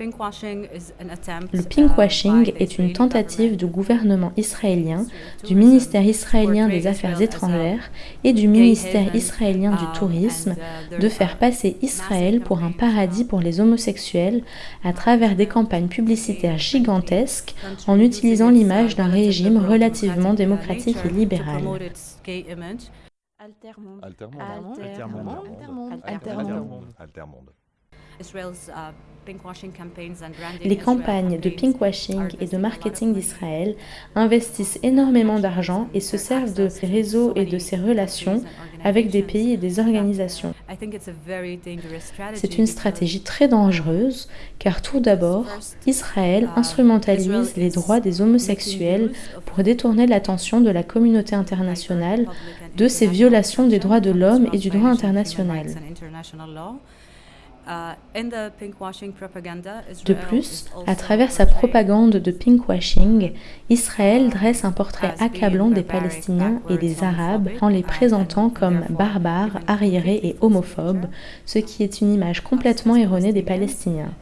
Le pinkwashing est une tentative du gouvernement israélien, du ministère israélien des Affaires étrangères et du ministère israélien du Tourisme de faire passer Israël pour un paradis pour les homosexuels à travers des campagnes publicitaires gigantesques en utilisant l'image d'un régime relativement démocratique et libéral. Les campagnes de pinkwashing et de marketing d'Israël investissent énormément d'argent et se servent de ces réseaux et de ces relations avec des pays et des organisations. C'est une stratégie très dangereuse car tout d'abord, Israël instrumentalise les droits des homosexuels pour détourner l'attention de la communauté internationale de ces violations des droits de l'homme et du droit international. De plus, à travers sa propagande de pinkwashing, Israël dresse un portrait accablant des Palestiniens et des Arabes en les présentant comme barbares, arriérés et homophobes, ce qui est une image complètement erronée des Palestiniens.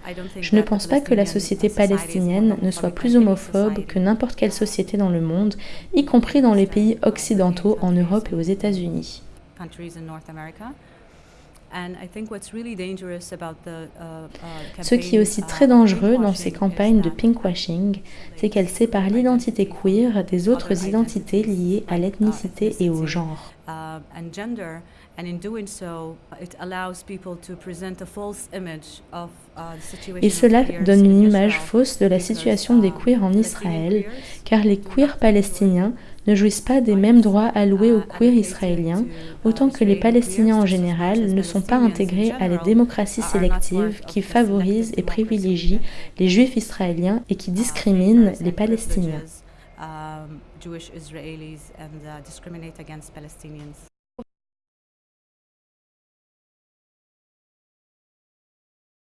Je ne pense pas que la société palestinienne ne soit plus homophobe que n'importe quelle société dans le monde, y compris dans les pays occidentaux en Europe et aux États-Unis. Ce qui est aussi très dangereux dans ces campagnes de pinkwashing, c'est qu'elles séparent l'identité queer des autres identités liées à l'ethnicité et au genre. Et cela donne une image fausse de la situation des queers en Israël, car les queers palestiniens ne jouissent pas des mêmes droits alloués aux queers israéliens, autant que les Palestiniens en général ne sont pas intégrés à la démocratie sélective qui favorise et privilégie les juifs israéliens et qui discrimine les Palestiniens.